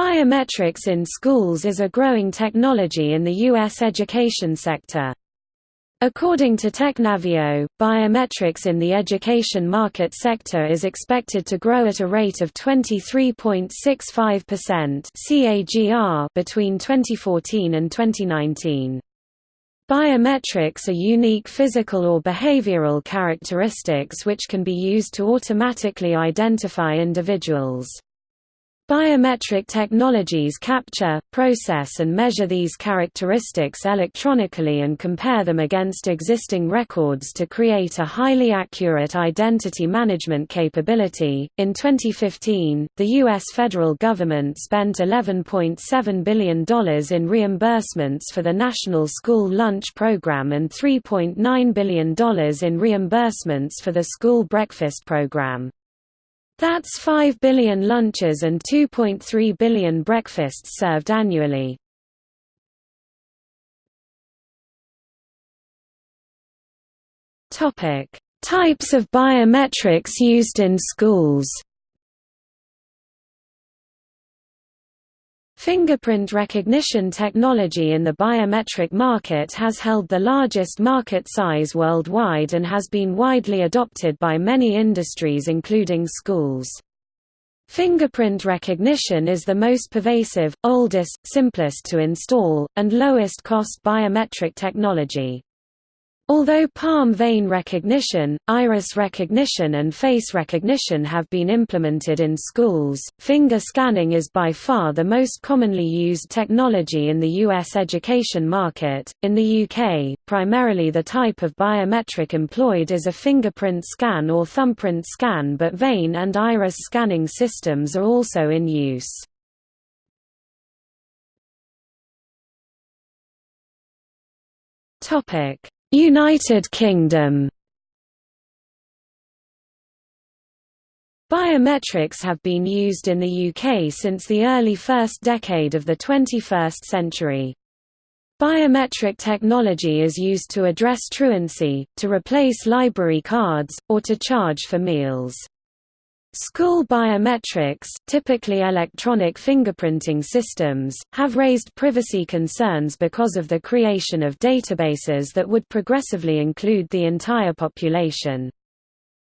Biometrics in schools is a growing technology in the U.S. education sector. According to Technavio, biometrics in the education market sector is expected to grow at a rate of 23.65% CAGR between 2014 and 2019. Biometrics are unique physical or behavioral characteristics which can be used to automatically identify individuals. Biometric technologies capture, process and measure these characteristics electronically and compare them against existing records to create a highly accurate identity management capability. In 2015, the U.S. federal government spent $11.7 billion in reimbursements for the National School Lunch Program and $3.9 billion in reimbursements for the School Breakfast Program. That's 5 billion lunches and 2.3 billion breakfasts served annually. Topic: Types of biometrics used in schools. Fingerprint recognition technology in the biometric market has held the largest market size worldwide and has been widely adopted by many industries including schools. Fingerprint recognition is the most pervasive, oldest, simplest to install, and lowest cost biometric technology. Although palm vein recognition, iris recognition and face recognition have been implemented in schools, finger scanning is by far the most commonly used technology in the U.S. education market. In the UK, primarily the type of biometric employed is a fingerprint scan or thumbprint scan but vein and iris scanning systems are also in use. Topic United Kingdom Biometrics have been used in the UK since the early first decade of the 21st century. Biometric technology is used to address truancy, to replace library cards, or to charge for meals. School biometrics, typically electronic fingerprinting systems, have raised privacy concerns because of the creation of databases that would progressively include the entire population.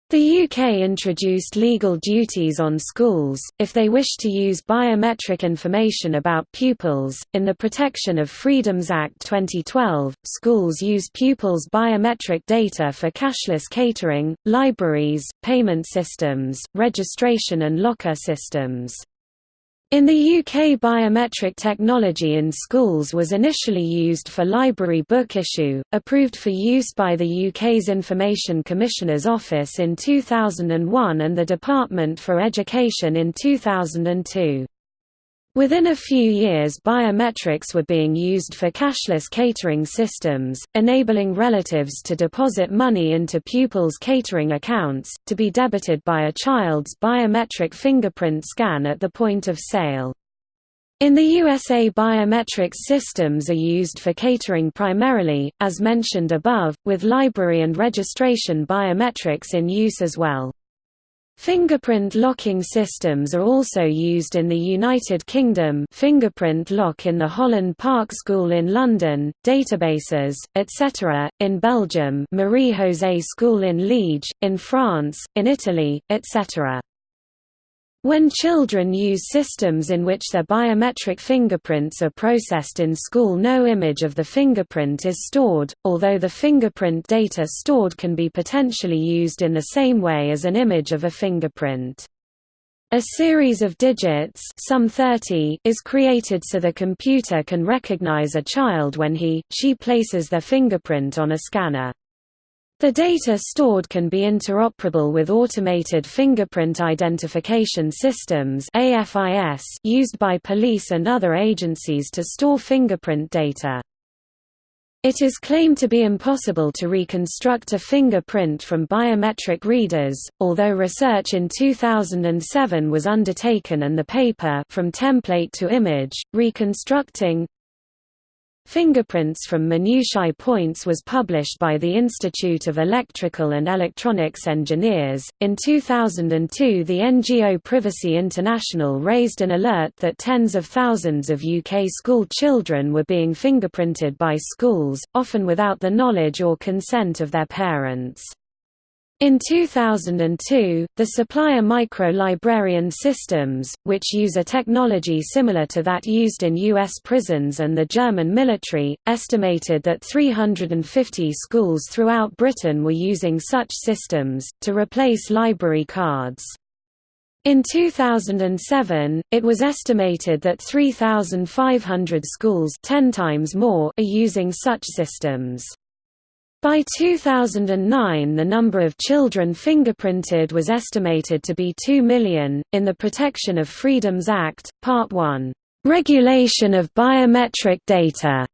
The UK introduced legal duties on schools, if they wish to use biometric information about pupils. In the Protection of Freedoms Act 2012, schools use pupils' biometric data for cashless catering, libraries, payment systems, registration and locker systems. In the UK biometric technology in schools was initially used for library book issue, approved for use by the UK's Information Commissioner's Office in 2001 and the Department for Education in 2002. Within a few years biometrics were being used for cashless catering systems, enabling relatives to deposit money into pupils' catering accounts, to be debited by a child's biometric fingerprint scan at the point of sale. In the USA biometrics systems are used for catering primarily, as mentioned above, with library and registration biometrics in use as well. Fingerprint locking systems are also used in the United Kingdom fingerprint lock in the Holland Park School in London, databases, etc., in Belgium Marie-José School in Liege, in France, in Italy, etc. When children use systems in which their biometric fingerprints are processed in school no image of the fingerprint is stored, although the fingerprint data stored can be potentially used in the same way as an image of a fingerprint. A series of digits some 30 is created so the computer can recognize a child when he, she places their fingerprint on a scanner. The data stored can be interoperable with automated fingerprint identification systems used by police and other agencies to store fingerprint data. It is claimed to be impossible to reconstruct a fingerprint from biometric readers, although research in 2007 was undertaken and the paper From Template to Image, Reconstructing Fingerprints from Minutiae Points was published by the Institute of Electrical and Electronics Engineers. In 2002, the NGO Privacy International raised an alert that tens of thousands of UK school children were being fingerprinted by schools, often without the knowledge or consent of their parents. In 2002, the supplier Micro-Librarian Systems, which use a technology similar to that used in U.S. prisons and the German military, estimated that 350 schools throughout Britain were using such systems, to replace library cards. In 2007, it was estimated that 3,500 schools 10 times more are using such systems. By 2009, the number of children fingerprinted was estimated to be 2 million. In the Protection of Freedoms Act, Part 1, Regulation of Biometric Data,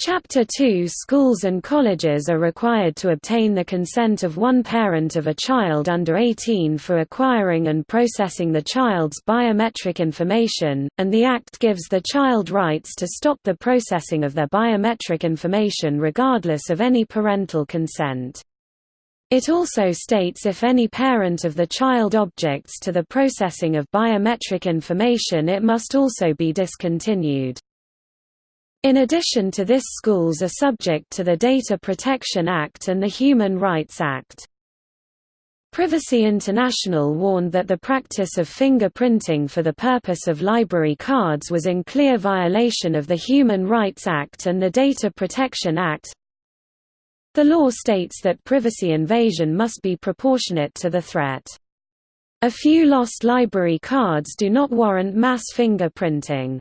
Chapter 2 Schools and colleges are required to obtain the consent of one parent of a child under 18 for acquiring and processing the child's biometric information, and the Act gives the child rights to stop the processing of their biometric information regardless of any parental consent. It also states if any parent of the child objects to the processing of biometric information it must also be discontinued. In addition to this schools are subject to the Data Protection Act and the Human Rights Act. Privacy International warned that the practice of fingerprinting for the purpose of library cards was in clear violation of the Human Rights Act and the Data Protection Act. The law states that privacy invasion must be proportionate to the threat. A few lost library cards do not warrant mass fingerprinting.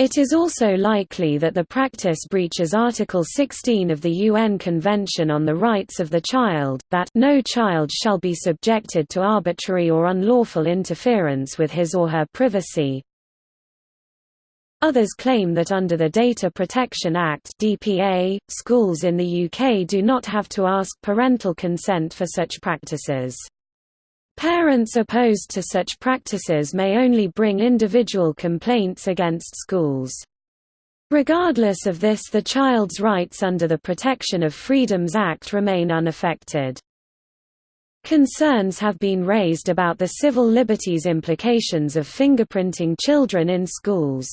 It is also likely that the practice breaches Article 16 of the UN Convention on the Rights of the Child, that no child shall be subjected to arbitrary or unlawful interference with his or her privacy. Others claim that under the Data Protection Act (DPA), schools in the UK do not have to ask parental consent for such practices. Parents opposed to such practices may only bring individual complaints against schools. Regardless of this the child's rights under the Protection of Freedoms Act remain unaffected. Concerns have been raised about the civil liberties implications of fingerprinting children in schools.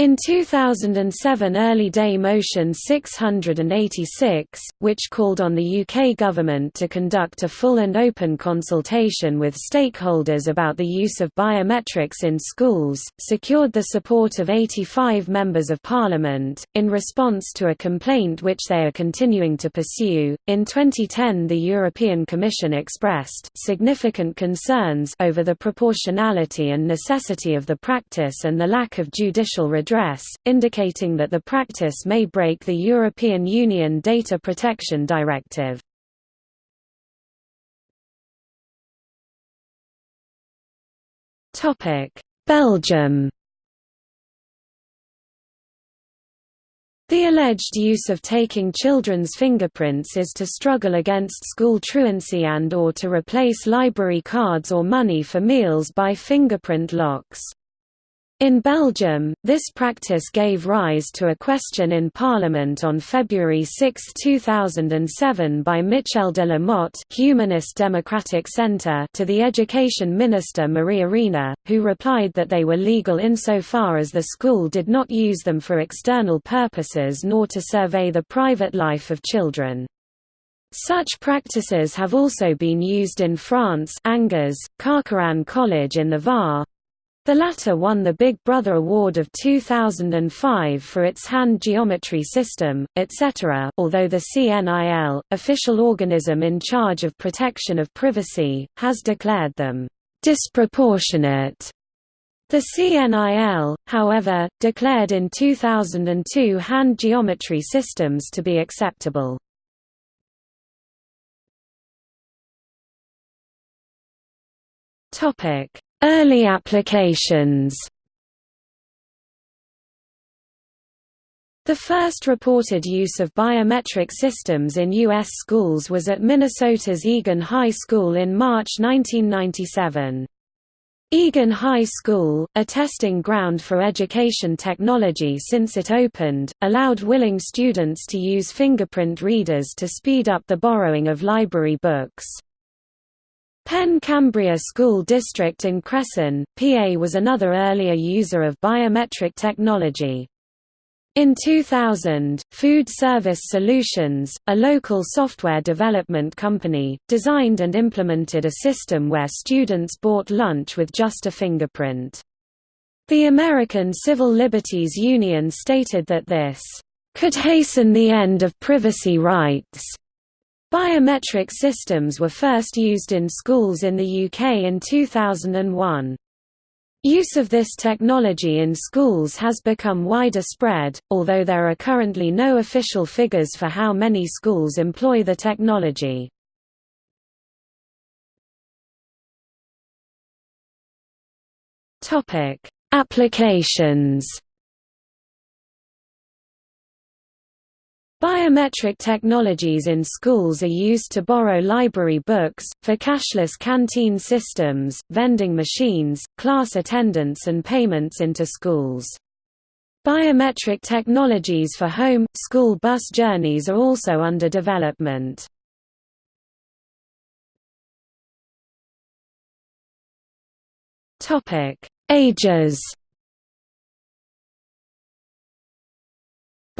In 2007 Early Day Motion 686, which called on the UK government to conduct a full and open consultation with stakeholders about the use of biometrics in schools, secured the support of 85 members of parliament, in response to a complaint which they are continuing to pursue. In 2010 the European Commission expressed significant concerns over the proportionality and necessity of the practice and the lack of judicial redress, indicating that the practice may break the European Union Data Protection Directive. Belgium The alleged use of taking children's fingerprints is to struggle against school truancy and or to replace library cards or money for meals by fingerprint locks. In Belgium, this practice gave rise to a question in Parliament on February 6, 2007 by Michel de la Motte Humanist Democratic Centre to the Education Minister Maria Arena, who replied that they were legal insofar as the school did not use them for external purposes nor to survey the private life of children. Such practices have also been used in France Angers, Carqueiranne College in the Var, the latter won the Big Brother Award of 2005 for its hand geometry system, etc. Although the CNIL, official organism in charge of protection of privacy, has declared them disproportionate. The CNIL, however, declared in 2002 hand geometry systems to be acceptable. Topic Early applications The first reported use of biometric systems in U.S. schools was at Minnesota's Eagan High School in March 1997. Eagan High School, a testing ground for education technology since it opened, allowed willing students to use fingerprint readers to speed up the borrowing of library books. Penn Cambria School District in Cresson, PA was another earlier user of biometric technology. In 2000, Food Service Solutions, a local software development company, designed and implemented a system where students bought lunch with just a fingerprint. The American Civil Liberties Union stated that this could hasten the end of privacy rights. Biometric systems were first used in schools in the UK in 2001. Use of this technology in schools has become wider spread, although there are currently no official figures for how many schools employ the technology. Applications Biometric technologies in schools are used to borrow library books, for cashless canteen systems, vending machines, class attendance and payments into schools. Biometric technologies for home, school bus journeys are also under development. Ages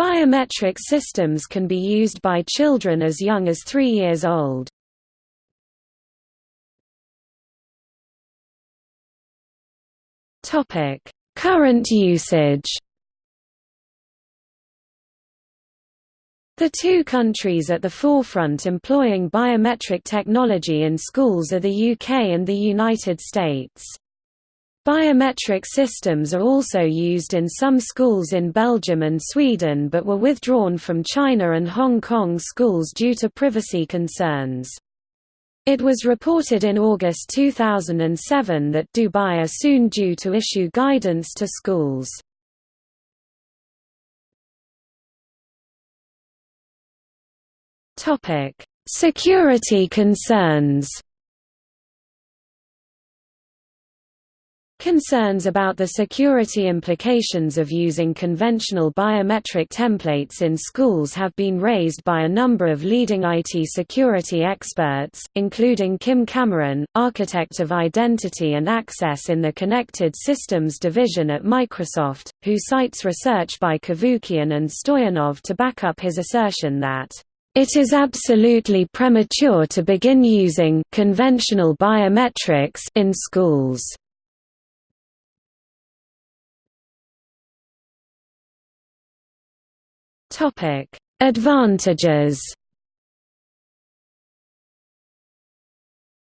Biometric systems can be used by children as young as 3 years old. Current usage The two countries at the forefront employing biometric technology in schools are the UK and the United States. Biometric systems are also used in some schools in Belgium and Sweden but were withdrawn from China and Hong Kong schools due to privacy concerns. It was reported in August 2007 that Dubai are soon due to issue guidance to schools. Security concerns Concerns about the security implications of using conventional biometric templates in schools have been raised by a number of leading IT security experts, including Kim Cameron, architect of identity and access in the Connected Systems division at Microsoft, who cites research by Cavoukian and Stoianov to back up his assertion that it is absolutely premature to begin using conventional biometrics in schools. Topic: Advantages.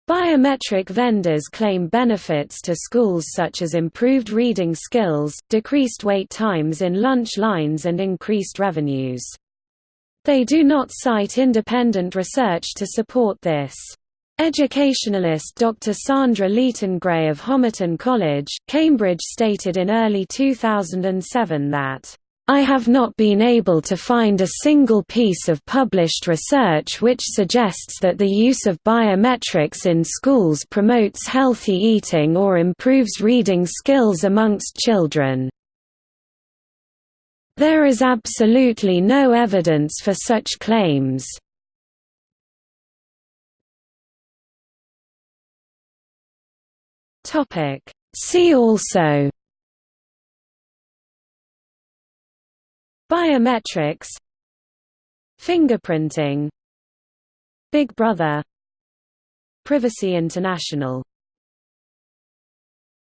Biometric vendors claim benefits to schools such as improved reading skills, decreased wait times in lunch lines and increased revenues. They do not cite independent research to support this. Educationalist Dr. Sandra Leaton-Gray of Homerton College, Cambridge stated in early 2007 that I have not been able to find a single piece of published research which suggests that the use of biometrics in schools promotes healthy eating or improves reading skills amongst children. There is absolutely no evidence for such claims. See also Biometrics Fingerprinting Big Brother Privacy International